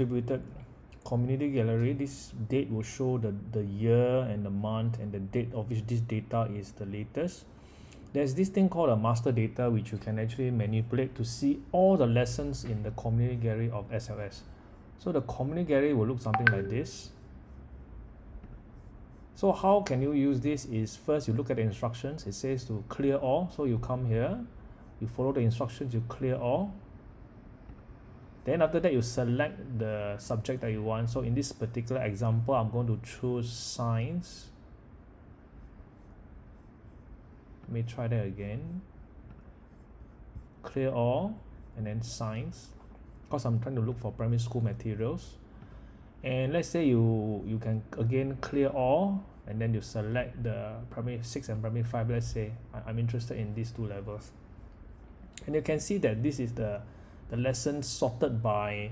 distributed community gallery. This date will show the the year and the month and the date of which this data is the latest. There's this thing called a master data which you can actually manipulate to see all the lessons in the community gallery of SLS so the community gallery will look something like this. So how can you use this is first you look at the instructions. It says to clear all. So you come here you follow the instructions you clear all then after that you select the subject that you want. So in this particular example I'm going to choose science. Let me try that again. Clear all and then science. Because I'm trying to look for primary school materials. And let's say you you can again clear all and then you select the primary 6 and primary 5 let's say I'm interested in these two levels. And you can see that this is the the lesson sorted by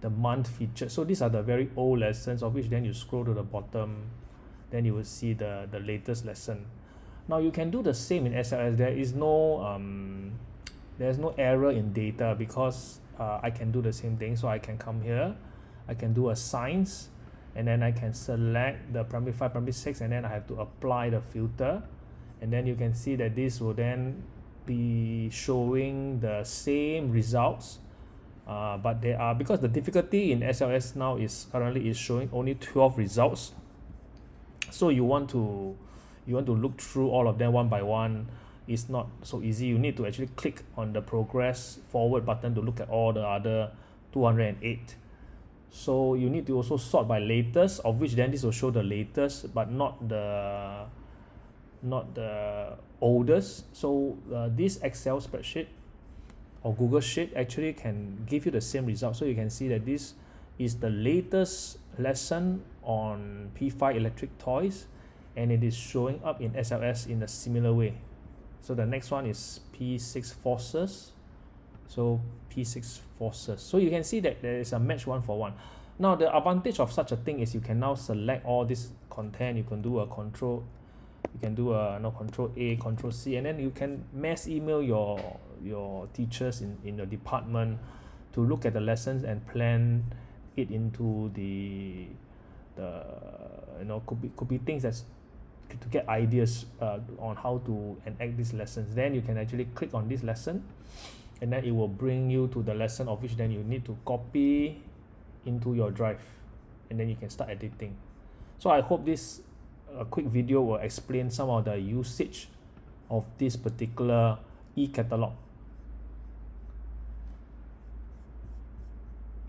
the month featured so these are the very old lessons of which then you scroll to the bottom then you will see the the latest lesson. Now you can do the same in SLS there is no um there's no error in data because uh, I can do the same thing. So I can come here I can do a science and then I can select the primary 5 primary 6 and then I have to apply the filter. And then you can see that this will then be showing the same results uh, but they are because the difficulty in SLS now is currently is showing only 12 results. So you want to you want to look through all of them one by one. It's not so easy. You need to actually click on the progress forward button to look at all the other 208 so you need to also sort by latest of which then this will show the latest but not the not the oldest. So uh, this excel spreadsheet or google sheet actually can give you the same result. So you can see that this is the latest lesson on p5 electric toys and it is showing up in SLS in a similar way. So the next one is P6 forces. So P6 forces. So you can see that there is a match one for one. Now the advantage of such a thing is you can now select all this content. You can do a control you can do a no control A control C and then you can mass email your your teachers in in your department to look at the lessons and plan it into the the you know could be could be things that's to get ideas uh, on how to enact these lessons. Then you can actually click on this lesson and then it will bring you to the lesson of which then you need to copy into your drive and then you can start editing. So I hope this a quick video will explain some of the usage of this particular e-catalog